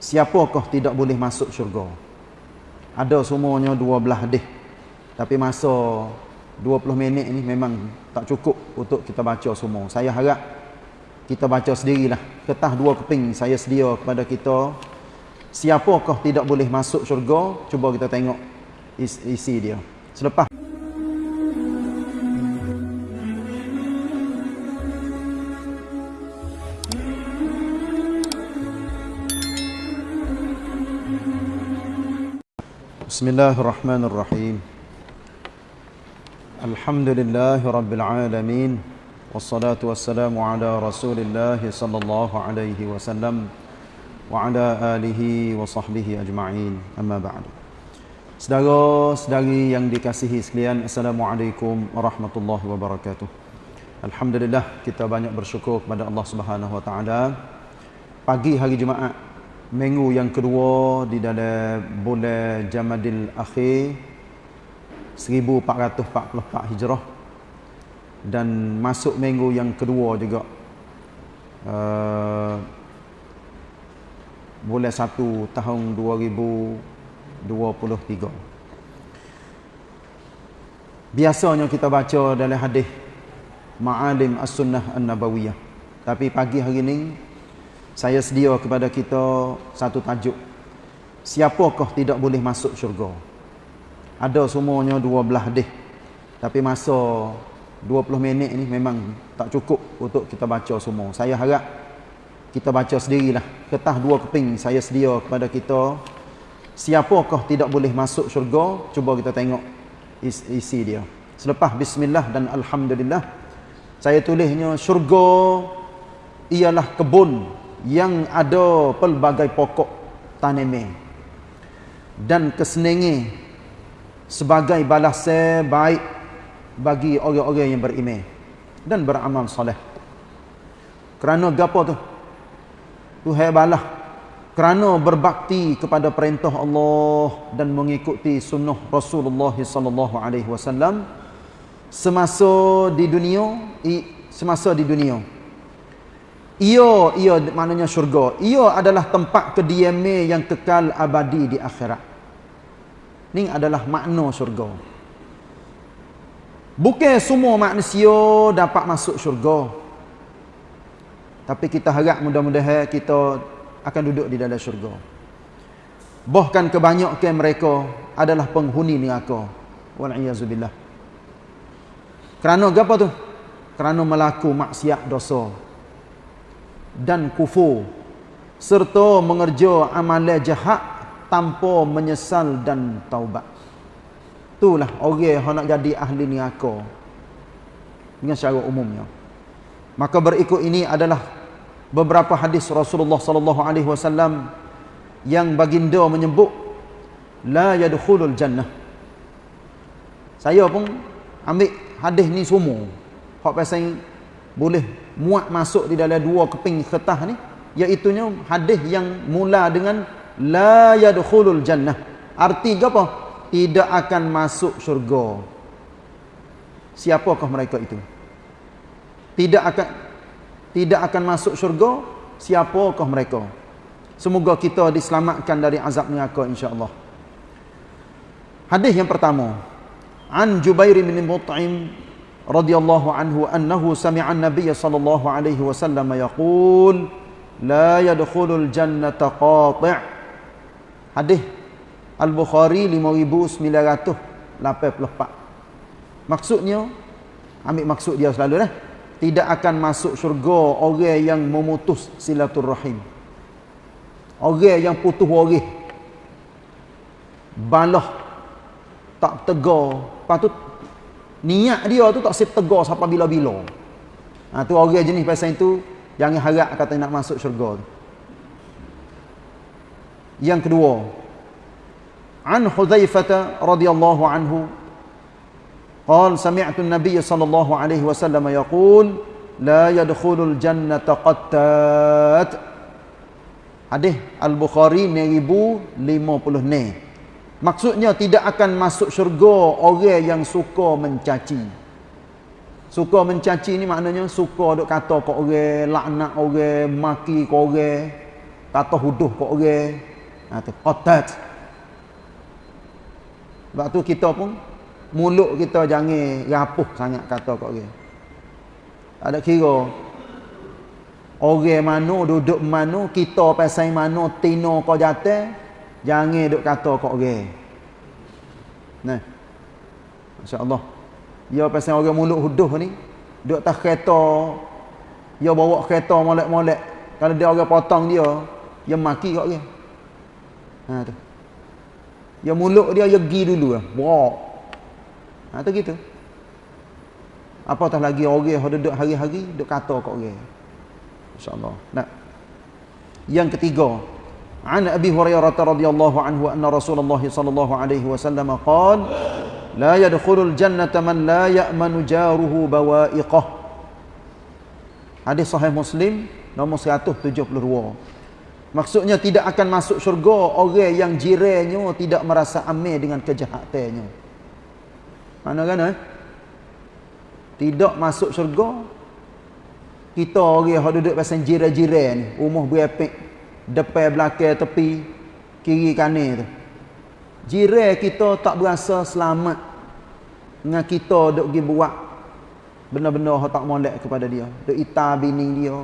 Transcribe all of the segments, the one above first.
siapakah tidak boleh masuk syurga? Ada semuanya dua belah hadis tapi masa 20 minit ni memang tak cukup untuk kita baca semua. Saya harap kita baca sendirilah. Ketah dua keping saya sedia kepada kita. Siapakah tidak boleh masuk syurga? Cuba kita tengok isi dia. Selepas بسم الله الرحمن الرحيم الحمد لله رب العالمين والصلاة والسلام على رسول الله صلى الله عليه وسلم وعلى آله وصحبه أجمعين أما بعد Saudara-saudari yang dikasihi sekalian Assalamualaikum warahmatullahi wabarakatuh Alhamdulillah kita banyak bersyukur kepada Allah Subhanahu wa taala pagi hari Jumaat minggu yang kedua di dalam bulan Jamadil Akhir 1444 Hijrah. Dan masuk minggu yang kedua juga uh, bulan 1 tahun 2023 biasanya kita baca dalam hadis Ma'alim As-Sunnah An-Nabawiyah. Tapi pagi hari ini saya sedia kepada kita satu tajuk. Siapakah tidak boleh masuk syurga? Ada semuanya dua belah hadis. Tapi masa 20 minit ni memang tak cukup untuk kita baca semua. Saya harap kita baca sendirilah. Ketah dua keping saya sedia kepada kita. Siapakah tidak boleh masuk syurga? Cuba kita tengok isi dia. Selepas bismillah dan alhamdulillah saya tulisnya syurga ialah kebun yang ada pelbagai pokok tanaman dan kesenengi sebagai balasan baik bagi orang-orang yang beriman dan beramal soleh. Kerana gapo tu? Tuhan balah kerana berbakti kepada perintah Allah dan mengikuti sunnah Rasulullah sallallahu alaihi wasallam semasa di dunia semasa di dunia ia ia maknanya syurga. Ia adalah tempat kediaman yang kekal abadi di akhirat. Ini adalah makna syurga. Bukan semua manusia dapat masuk syurga. Tapi kita harap mudah-mudahan kita akan duduk di dalam syurga. Bahkan kebanyakan mereka adalah penghuni neraka. Wal-iyazubillah. Kerana apa tu? Kerana melaku maksiat dosa dan kufur serta mengerja amalan jahat tanpa menyesal dan taubat. Itulah orang yang nak jadi ahli neraka dengan secara umumnya. Maka berikut ini adalah beberapa hadis Rasulullah sallallahu alaihi wasallam yang baginda menyebut la yadkhulul jannah. Saya pun ambil hadis ni semua. Hak pasal boleh muat masuk di dalam dua keping kertas ni iaitu hadis yang mula dengan la yadkhulul jannah. Arti apa? Tidak akan masuk syurga. Siapakah mereka itu? Tidak akan tidak akan masuk syurga siapakah mereka? Semoga kita diselamatkan dari azab neraka insyaallah. Hadis yang pertama an jubair bin mut'im radhiyallahu anhu annahu sami'a an-nabiy sallallahu alaihi wasallam yaqul la yadkhulul jannata qati' hadis Al-Bukhari 5984 maksudnya ambil maksud dia selalu dah tidak akan masuk syurga orang yang memutus silaturahim orang yang putus waris balah tak tegar patut niat dia tu tak setegar sampai bila-bila. Ha, tu orang jenis pasal itu jangan harap kata nak masuk syurga tu. Yang kedua, An Hudzaifah radhiyallahu anhu قال سمعت النبي صلى الله عليه وسلم يقول لا يدخل الجنة قتات Hadis Al-Bukhari 1056 Maksudnya tidak akan masuk syurga orang yang suka mencaci. Suka mencaci ni maknanya suka duk kata ke orang, laknat orang, maki ke orang. kata huduh kat orang ha tu qatat sebab tu kita pun mulut kita jangan rapuh sangat kata kat orang ada kira orang mana duduk mana kita pasal mana tino kau jatuh jangan duk kata kat orang nah. masya-Allah. Dia pasal orang mulut huduh ni duk atas kereta. Dia bawa kereta molek-molek. Kalau dia orang potong dia dia maki kat dia ha tu. Dia mulut dia dia pergi dulu lah. Brok ha tu gitu. Apatah lagi orang yang duduk hari-hari duk kata kat orang insyaallah nah. Yang ketiga عن أبي هريرة رضي الله عنه أن رسول الله صلى الله عليه وسلم قال لا يدخل الجنة من لا يأمن جاره بوائقه Hadis sahih Muslim nombor 172. Maksudnya tidak akan masuk syurga orang yang jirannya tidak merasa aman dengan kejahatannya. Mana kan eh? Tidak masuk syurga kita orang yang duduk pasal jiran-jiran ni, rumah berepek, depan belakang tepi, kiri kanan tu. Jiran kita tak berasa selamat dengan kita duk pergi buat benda-benda yang tak molek kepada dia. Duk ita bini dia.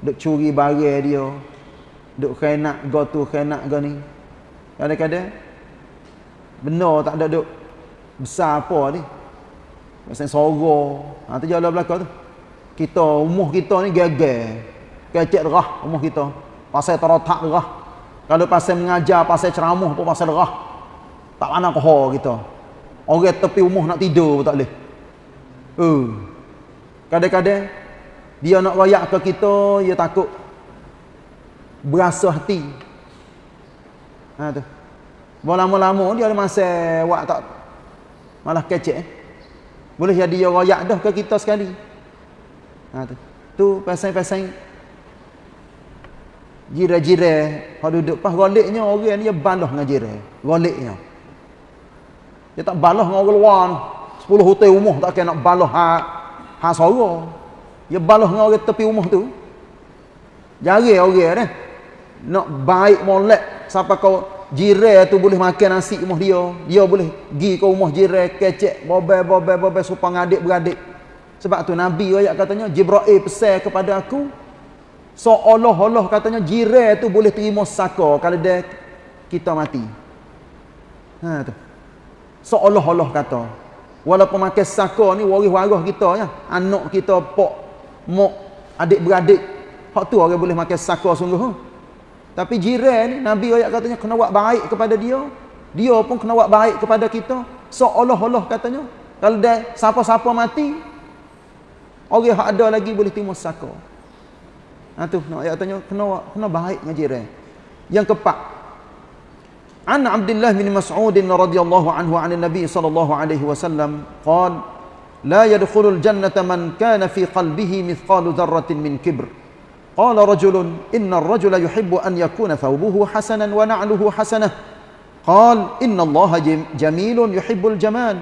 Duk curi barang dia. Duk khenak go tu khenak go ni. Kadang-kadang benda tak ada duk besar apa ni. Macam soro. Ha tu jalan belakang tu. Kita umuh kita ni geger. Kecek derah umuh kita. Pasal terotak derah. Kalau pasal mengajar, pasal ceramah pun pasal derah. Tak mana kohor kita. Orang tepi umuh nak tidur pun tak boleh. Kadang-kadang dia nak royak ke kita, dia takut berasa hati. Ha tu. Lama-lama dia ada masa buat tak malah kecek. Eh? Boleh jadi dia royak dah ke kita sekali. Ha tu. Tu pasal-pasal jira-jira hak duduk pas goliknya orang dia balah dengan jira. Goliknya. Dia tak balah dengan orang luar ni. Sepuluh hotel rumah tak kena nak balah ha, ha sora. Dia balah dengan orang tepi rumah tu. Jari orang ni. Nak baik molek sampai kau jiran tu boleh makan nasi rumah dia. Dia boleh pergi ke rumah jiran kecek bobel bobel bobel supaya adik beradik. Sebab tu Nabi ayat katanya Jibril pesan kepada aku seolah-olah katanya jiran tu boleh terima saka kalau dia kita mati. Ha tu. Seolah-olah kata. Walaupun makan saka ni waris-waris kita ya. Anak kita pok mak adik-beradik. Hak tu orang boleh makan saka sungguh huh? tapi jiran ni nabi ayat katanya kena buat baik kepada dia. Dia pun kena buat baik kepada kita. Seolah-olah katanya kalau dia siapa-siapa mati orang hak ada lagi boleh terima saka Ha tu nak ayat tanya kena kena baik ngaji jiran. Yang keempat. An Abdullah bin Mas'ud radhiyallahu anhu 'an Nabi sallallahu alaihi wasallam qaal la yadkhulul jannata man kana fi qalbihi mithqalu dharratin min kibr. Qala rajulun inna ar-rajula yuhibbu an yakuna thawbuhu hasanan wa na'luhu hasanah. Qal inna Allah jamilun yuhibbul jamal.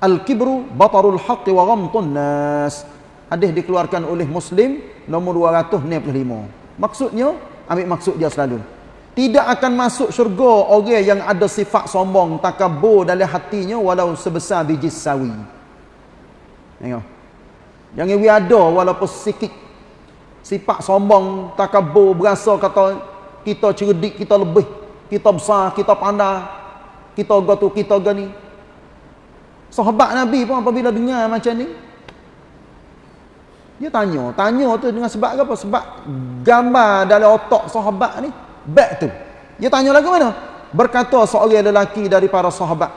Al-kibru batarul haqq wa ghamtun nas. Hadis dikeluarkan oleh Muslim nomor 265 maksudnya ambil maksud dia selalu. Tidak akan masuk syurga orang yang ada sifat sombong takabur dalam hatinya walau sebesar biji sawi. Tengok. Jangan we ada walaupun sikit sifat sombong takabur berasa kata kita cerdik kita lebih kita besar kita pandai kita gatu kita gani sahabat nabi pun apabila dengar macam ni dia tanya tanya tu dengan sebab apa sebab gambar dalam otak sahabat ni Back tu. Dia tanya lagi mana? Berkata seorang lelaki dari para sahabat.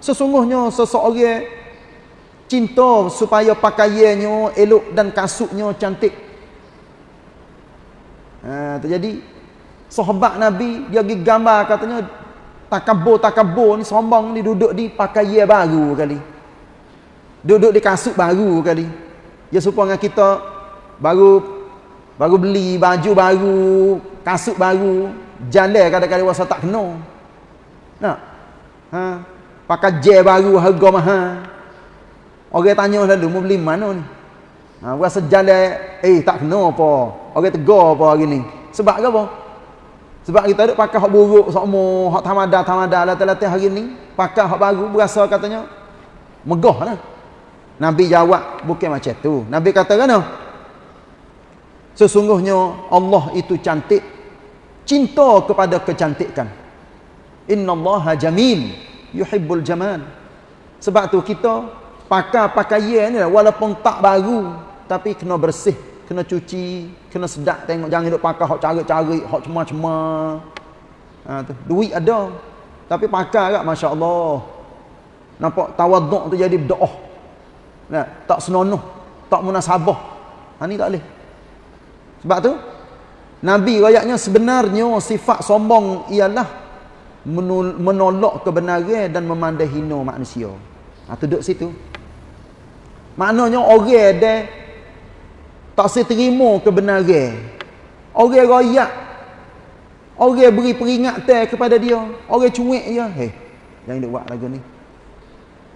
Sesungguhnya seseorang cinta supaya pakaiannya elok dan kasutnya cantik. Ha, terjadi sahabat Nabi dia pergi gambar katanya takabur-takabur ni sombong ni duduk di pakaian baru kali. Duduk di kasut baru kali. Dia supaya kita baru baru beli baju baru kasut baru. Jalan kadang-kadang rasa tak kena. Nak? Ha? Pakai je baru harga mahal. Orang tanya lalu mau beli mana ni? Ha rasa jalan eh tak kena apa. Orang tegar apa hari ni? Sebab apa? Sebab kita ada pakai hak buruk semua, hak tamada-tamada latih-latih hari ni, pakai hak baru berasa katanya megah lah. Nabi jawab bukan macam tu. Nabi kata kan? Sesungguhnya Allah itu cantik. Cinta kepada kecantikan. Inna Allah jamil. Yuhibbul jamal. Sebab tu kita pakai pakaian ni walaupun tak baru. Tapi kena bersih. Kena cuci. Kena sedap tengok. Jangan duduk pakai hak cari-cari. Hak cemar-cemar. Ha, Duit ada. Tapi pakai tak Masya Allah. Nampak tawaduk tu jadi berdoa. Nah, tak senonoh, tak munasabah. Ha ni tak boleh. Sebab tu Nabi rayaknya sebenarnya sifat sombong ialah menolak kebenaran dan memandai hina manusia. Ha duduk situ. Maknanya orang dia tak seterima kebenaran. Orang royak. Orang beri peringatan kepada dia. Orang cuik dia. Hei, jangan duk buat lagu ni.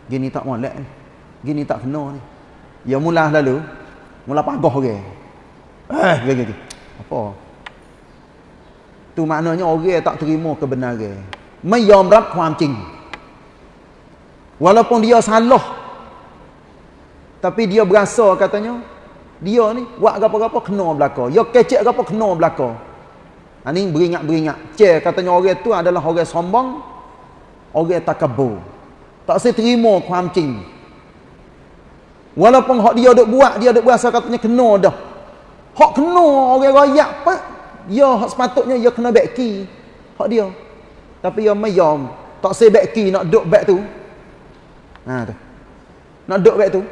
Gini tak molek ni gini tak kena ni. Ya mula lalu. Mula pagah orang eh gini, gini. apa? Tu maknanya orang tak terima kebenaran. Menyamrat kuam cing walaupun dia salah tapi dia berasa katanya dia ni buat apa-apa kena belaka. Ya kecek apa kena belaka. Ha, ni beringat-beringat. Cek katanya orang tu adalah orang sombong orang takabur. Tak saya terima kuam cing Walaupun hak dia duk buat, dia duk berasa katanya kena dah. Hak kena orang royak apa? Ya hak sepatutnya dia kena beki. Hak dia. Tapi dia mayam. Tak say beki nak duk back tu. Ha tu. Nak duk back tu.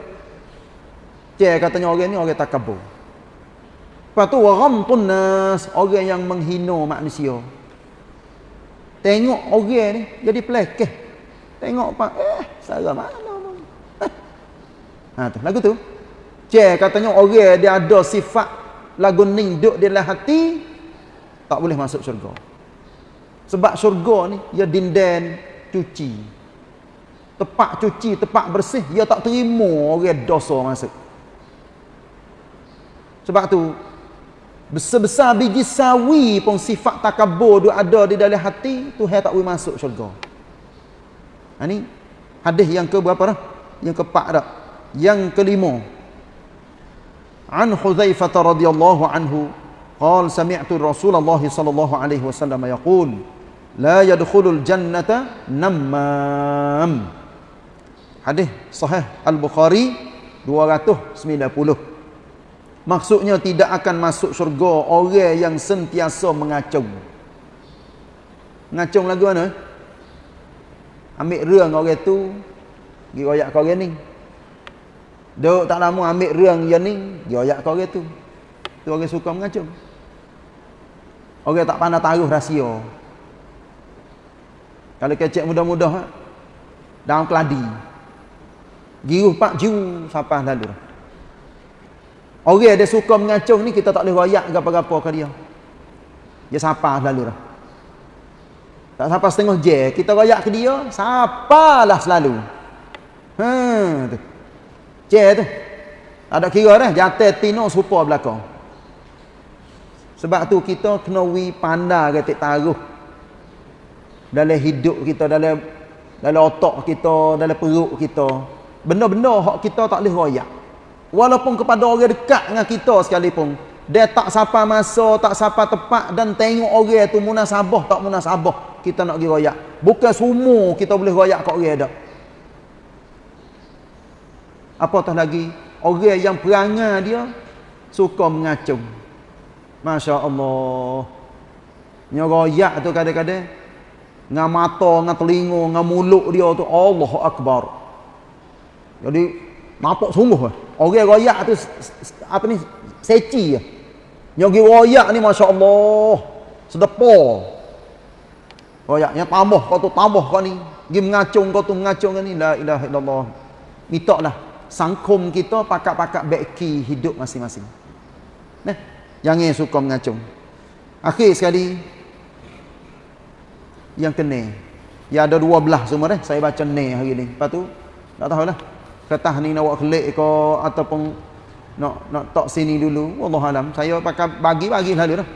Cik katanya orang ni orang takabur. Lepas tu waramtun nas, orang yang menghina manusia. Tengok orang ni jadi pelekeh. Tengok pak eh salah mana Ha tu lagu tu. Cek katanya orang dia ada sifat lagu ni duduk di dalam hati tak boleh masuk syurga. Sebab syurga ni dia dinden cuci. Tepak cuci, tepak bersih, dia tak terima orang dosa masuk. Sebab tu besar-besar biji sawi pun sifat takabur dia ada di dalam hati, tu tak boleh masuk syurga. Ha ni hadis yang ke berapa dah? Yang keempat dah yang kelima an Hudzaifah radhiyallahu anhu qala sami'tu Rasulullah sallallahu alaihi wasallam yaqul la yadkhulul jannata namam hadis sahih al-Bukhari 290 maksudnya tidak akan masuk syurga orang yang sentiasa mengacung. Ngacung lagu mana? Ambil reung orang tu pergi royak kau ni Duk tak lama ambil rang yang ni, ayak kau orang tu. Tu orang suka mengacung. Orang tak pandai taruh rahsia. Kalau kecek mudah-mudah dalam keladi. Giruh pak jiu siapa lalu. Orang dia suka mengacung ni kita tak boleh royak apa-apa ke dia. Dia siapa lalu dah. Tak siapa setengah je, kita royak ke dia, siapalah selalu. Ha tu. Cek tu. Ada kira dah jatuh tino serupa belakang. Sebab tu kita kena wi pandai ketik taruh dalam hidup kita dalam dalam otak kita, dalam perut kita. Benda-benda hak kita tak boleh royak. Walaupun kepada orang dekat dengan kita sekalipun, dia tak sapa masa, tak sapa tepat dan tengok orang tu munasabah tak munasabah, kita nak pergi royak. Bukan semua kita boleh royak kat orang dak apatah lagi? Orang yang perangai dia suka mengacung. Masya Allah nyeroyak tu kadang-kadang. Dengan mata, dengan telinga, dengan mulut dia tu Allah Akbar. Jadi nampak sungguh orang royak tu apa ni? Seci nyogi royak ni Masya Allah sedepa. Royak yang tambah kau tu tambah kau ni. Pergi mengacung kau tu mengacung ni. La ilaha illallah. Minta lah sangkum kita pakat-pakat beki hidup masing-masing. Nah, jangan suka mengacung. Akhir sekali yang kena. Ya ada dua belah semua dah. Saya baca ne hari ni. Lepas tu tak tahulah. Ketah ni nak buat kelik ke ataupun nak nak tok sini dulu. Allah alam. Saya pakai bagi bagi lalu dah.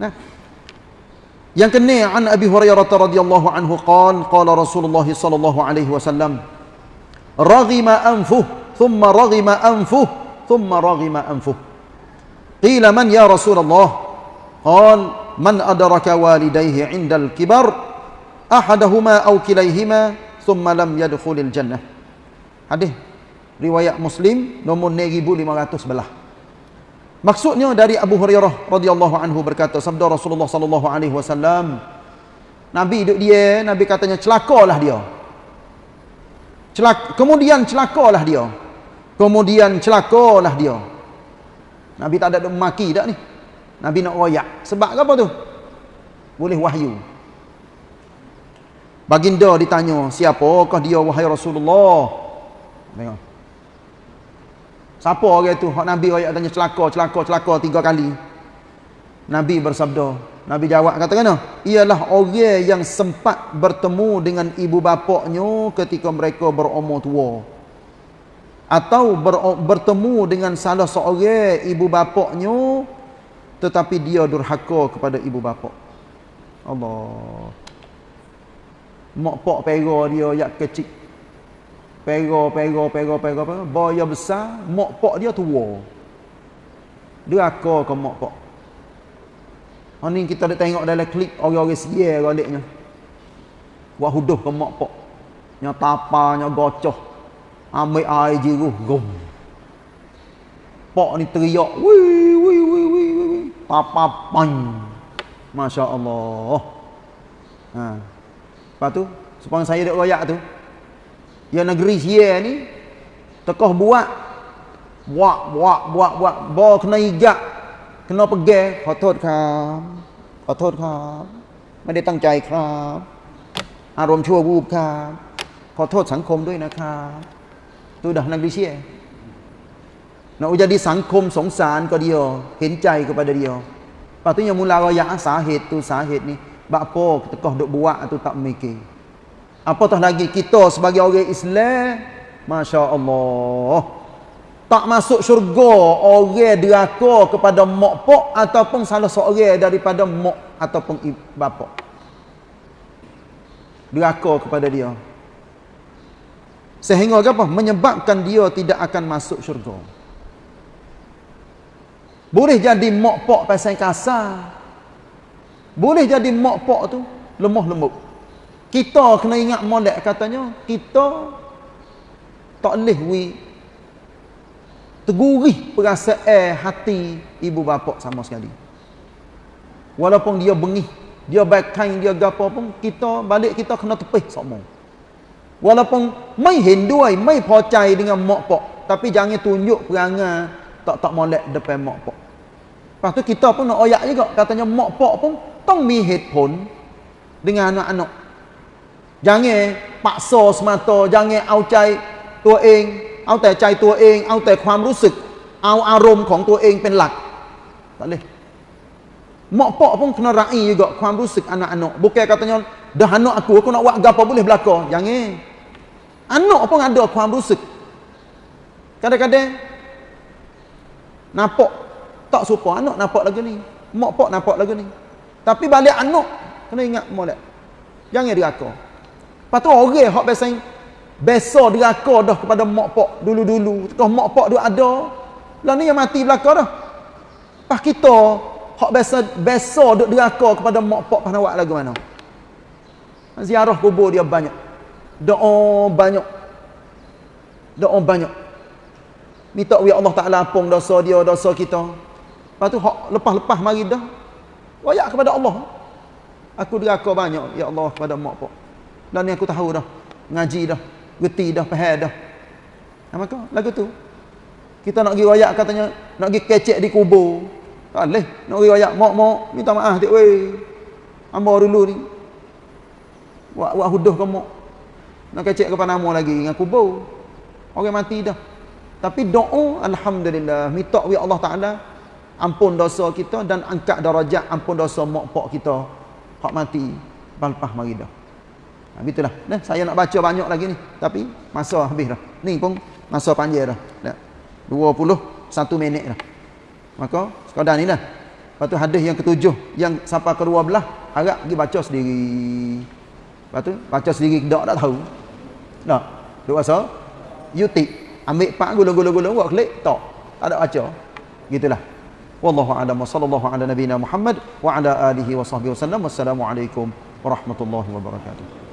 Nah. Yang kene an Abi Hurairah radhiyallahu anhu qala qala Rasulullah sallallahu alaihi wasallam raghima anfuh thumma raghima anfuh thumma raghima anfuh qila man ya Rasulullah qala man adraka walidayhi 'inda al-kibar ahaduhuma aw kilayhima thumma lam yadkhulil jannah hadis riwayat Muslim 1500 belah. Maksudnya dari Abu Hurairah radhiyallahu anhu berkata sabda Rasulullah sallallahu alaihi wasallam Nabi duduk dia Nabi katanya celakalah dia. Celak kemudian celakalah dia kemudian celakalah dia Nabi tak ada maki dak ni Nabi nak royak sebab apa tu boleh wahyu Baginda ditanya siapakah dia wahai Rasulullah tengok Siapa orang tu? Hak Nabi ayat tanya celaka, celaka, celaka tiga kali. Nabi bersabda. Nabi jawab kata kena? Ialah orang yang sempat bertemu dengan ibu bapaknya ketika mereka berumur tua. Atau ber, bertemu dengan salah seorang ibu bapaknya tetapi dia durhaka kepada ibu bapak. Allah. Mak pak pera dia yak kecil Pera, pera, pera, pera, pera. Boya besar, mak pak dia tua. Akar ke mak pak. Ha ni kita ada tengok dalam klip orang-orang siya galiknya. Buat huduh ke mak pak. Nya tapa, nya gocoh. Ambil air jiruh, gom. Pak ni teriak, wih, wih, wih, wih, wih. Tapa pan. Masya Allah. Ha. Lepas tu, supaya saya dek royak tu, yang negeri sia ni tokoh buat buat buat buat buat bo kena igak kena pegang kha thot kham kha thot kham ไม่ได้ตั้งใจครับอารมณ์ชั่ววูบครับขอโทษสังคมด้วยนะครับ tu dah negeri sia nak jadi sangkum songsaan ke dia hentai kepada dia yang mula raya sahid tu sahid ni bakpo tekoh duk buat tu tak mikir Apatah lagi kita sebagai orang Islam, masya-Allah. Tak masuk syurga orang deraka kepada mak pak ataupun salah seorang daripada mak ataupun bapa. Deraka kepada dia. Sehingga apa? Menyebabkan dia tidak akan masuk syurga. Boleh jadi mak pak pasal kasar. Boleh jadi mak pak tu lemah lembut. Kita kena ingat molek katanya, kita tak boleh wi tegurih perasaan hati ibu bapa sama sekali. Walaupun dia bengih, dia baik kain dia gapo pun, kita balik kita kena tepih semua Walaupun mai hinduai, mai pocai dengan mak pak, tapi jangan tunjuk perangai tak tak molek depan mak pak. Lepas tu kita pun nak oyak juga, katanya mak pak pun tong mi pun dengan anak-anak Jangan paksa semata, jangan au ใจตัวเอง เอาแต่ใจตัวเอง เอาแต่ความรู้สึก เอาอารมณ์ของตัวเองเป็นหลัก tak boleh mak pak pun kena rai juga ความรู้สึก anak-anak bukan katanya dah anak aku aku nak buat apa boleh belaka jangan anak pun ada kuam rusuk kadang-kadang nampak tak suka anak nampak lagi ni. Mak pak nampak lagi ni. Tapi balik anak kena ingat molek. Jangan diraka lepas tu orang yang biasa biasa diraka dah kepada mak pak dulu-dulu. Kalau mak pak dia ada lah ni yang mati belakang dah. Lepas kita hak biasa biasa duk diraka kepada mak pak pahnawak lagu mana. Ziarah kubur dia banyak. Doa banyak. Doa banyak. Minta ya Allah Taala ampun dosa dia, dosa kita. Lepas tu hak lepas-lepas mari dah. Wayak kepada Allah. Aku deraka banyak ya Allah kepada mak pak. Dan ni aku tahu dah. Ngaji dah. Geti dah. Pahal dah. Apa kau? Lagu tu. Kita nak pergi rayak katanya. Nak pergi kecek di kubur. Tak boleh. Nak pergi rayak. Mok, mok. Minta maaf. Tik, weh. Ambar dulu ni. Buat, buat huduh ke mok. Nak kecek ke panama lagi. Dengan kubur. Orang mati dah. Tapi doa. Alhamdulillah. Minta wa Allah Ta'ala. Ampun dosa kita. Dan angkat darajat. Ampun dosa mok pok kita. Hak mati. Balpah mari dah. Ha, itulah. Nah, saya nak baca banyak lagi ni. Tapi masa habis dah. Ni pun masa panjang dah. dah. 21 minit dah. Maka sekadar ni dah. Lepas tu hadis yang ketujuh yang sampai kedua belah harap pergi baca sendiri. Lepas tu baca sendiri tak tahu. Nak. Duk rasa YouTube ambil pak gula-gula-gula buat klik tak. Tak ada baca. Gitulah. Wallahu a'lam wa sallallahu ala nabiyyina Muhammad wa ala alihi wa sahbihi wasallam. Wassalamualaikum warahmatullahi wabarakatuh.